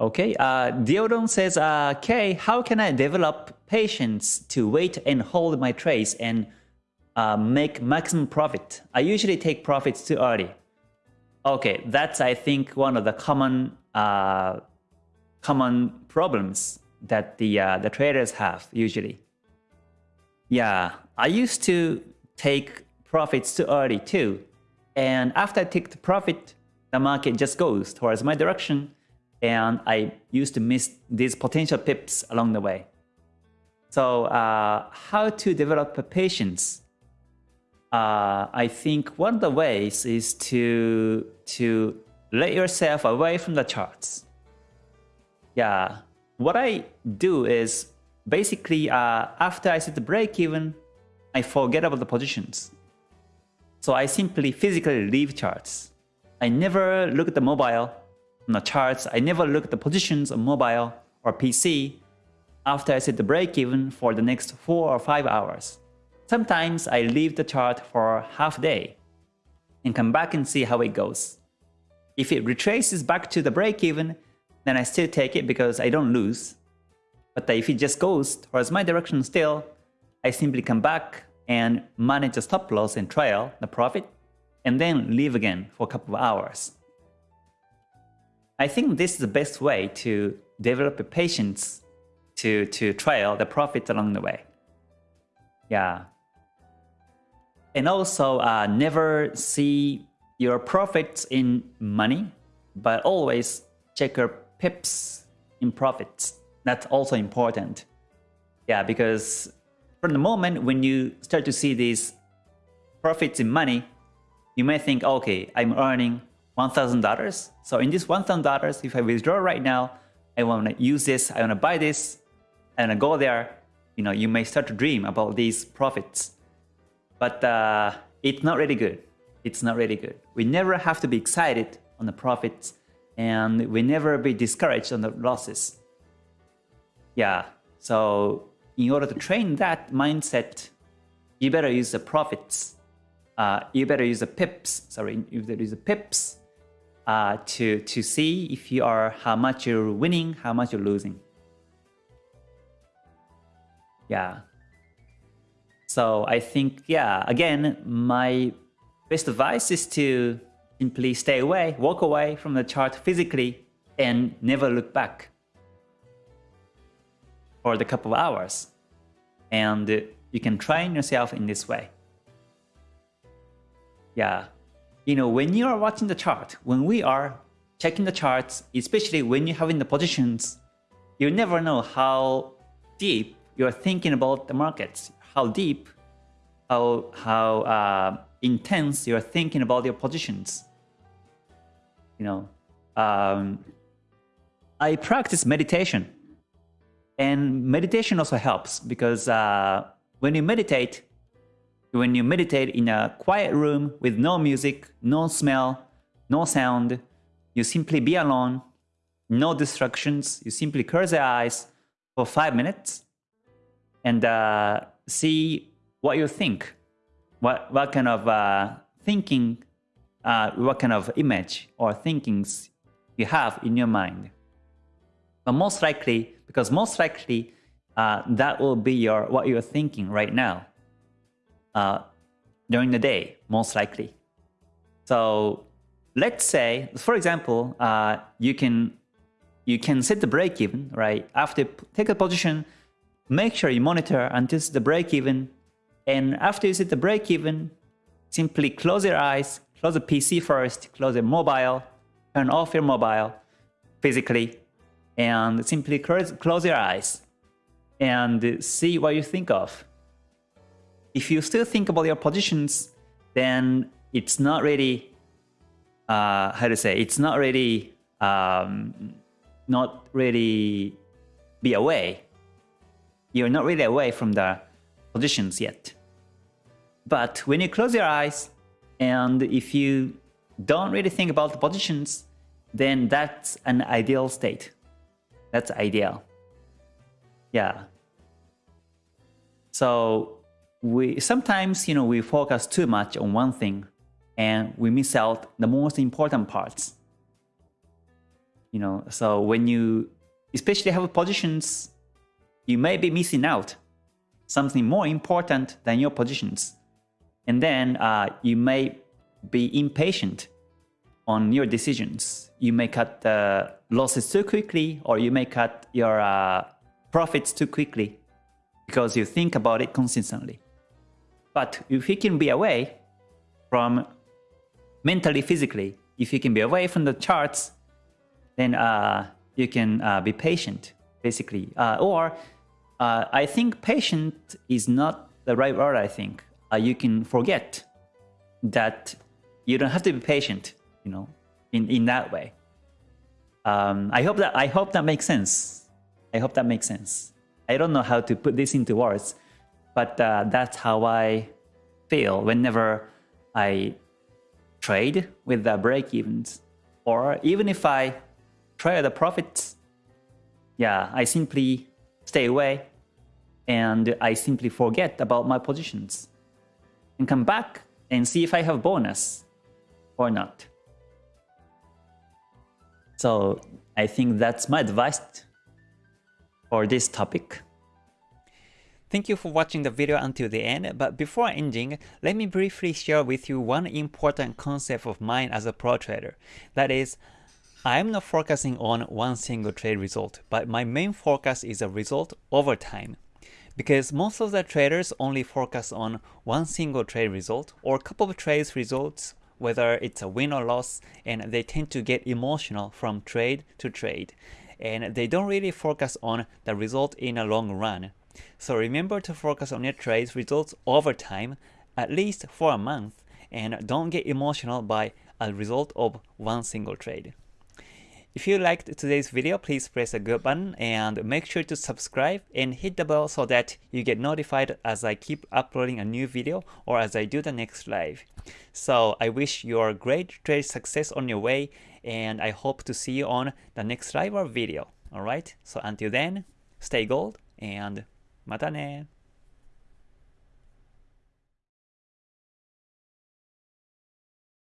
Okay, uh, says, uh, Kay, how can I develop patience to wait and hold my trades and uh, make maximum profit? I usually take profits too early. Okay, that's I think one of the common uh, common problems that the uh, the traders have usually. Yeah, I used to take profits too early too, and after I take the profit, the market just goes towards my direction and I used to miss these potential pips along the way. So uh, how to develop patience? Uh, I think one of the ways is to to let yourself away from the charts. Yeah, what I do is basically uh, after I set the break even, I forget about the positions. So I simply physically leave charts. I never look at the mobile on the charts. I never look at the positions on mobile or PC after I set the break even for the next 4 or 5 hours. Sometimes I leave the chart for half a day and come back and see how it goes. If it retraces back to the break even, then I still take it because I don't lose. But if it just goes towards my direction still, I simply come back and manage the stop loss and trail the profit, and then leave again for a couple of hours. I think this is the best way to develop a patience to, to trail the profit along the way. Yeah. And also uh, never see your profits in money, but always check your pips in profits. That's also important. Yeah, because from the moment when you start to see these profits in money, you may think, okay, I'm earning $1,000. So in this $1,000, if I withdraw right now, I want to use this, I want to buy this, and I go there, you know, you may start to dream about these profits. But uh, it's not really good. It's not really good. We never have to be excited on the profits and we never be discouraged on the losses. Yeah, so in order to train that mindset, you better use the profits. Uh, you better use the pips, sorry, you better use the pips uh, to, to see if you are how much you're winning, how much you're losing. Yeah. So I think, yeah, again, my best advice is to simply stay away, walk away from the chart physically and never look back for the couple of hours. And you can train yourself in this way. Yeah, you know, when you are watching the chart, when we are checking the charts, especially when you're having the positions, you never know how deep you're thinking about the markets, how deep, how, how uh, intense you're thinking about your positions. You know, um, I practice meditation. And meditation also helps because uh, when you meditate, when you meditate in a quiet room with no music, no smell, no sound, you simply be alone, no distractions, you simply close your eyes for five minutes and uh, see what you think, what, what kind of uh, thinking, uh, what kind of image or thinkings you have in your mind. But most likely, because most likely uh, that will be your what you're thinking right now uh, during the day, most likely. So let's say, for example, uh, you can you can set the break even, right? After take a position, make sure you monitor until the break even, and after you set the break even, simply close your eyes, close the PC first, close your mobile, turn off your mobile physically, and simply close, close your eyes and see what you think of if you still think about your positions, then it's not really, uh, how to say, it's not really, um, not really be away. You're not really away from the positions yet. But when you close your eyes, and if you don't really think about the positions, then that's an ideal state. That's ideal. Yeah. So we sometimes you know we focus too much on one thing and we miss out the most important parts You know, so when you especially have positions, you may be missing out something more important than your positions. And then uh, you may be impatient on your decisions. You may cut the losses too quickly, or you may cut your uh, profits too quickly because you think about it consistently. But if you can be away from mentally, physically, if you can be away from the charts, then uh, you can uh, be patient, basically. Uh, or uh, I think patient is not the right word, I think. Uh, you can forget that you don't have to be patient, you know, in, in that way. Um, I hope that I hope that makes sense. I hope that makes sense. I don't know how to put this into words, but uh, that's how I feel whenever I trade with the break-evens. Or even if I trade the profits, yeah, I simply stay away and I simply forget about my positions and come back and see if I have bonus or not. So I think that's my advice for this topic. Thank you for watching the video until the end, but before ending, let me briefly share with you one important concept of mine as a pro trader. That is, I am not focusing on one single trade result, but my main focus is a result over time. Because most of the traders only focus on one single trade result or couple of trades results, whether it's a win or loss, and they tend to get emotional from trade to trade. And they don't really focus on the result in a long run. So remember to focus on your trades results over time, at least for a month, and don't get emotional by a result of one single trade. If you liked today's video, please press the good button and make sure to subscribe and hit the bell so that you get notified as I keep uploading a new video or as I do the next live. So I wish you a great trade success on your way and I hope to see you on the next live or video. Alright, so until then, stay gold and またね。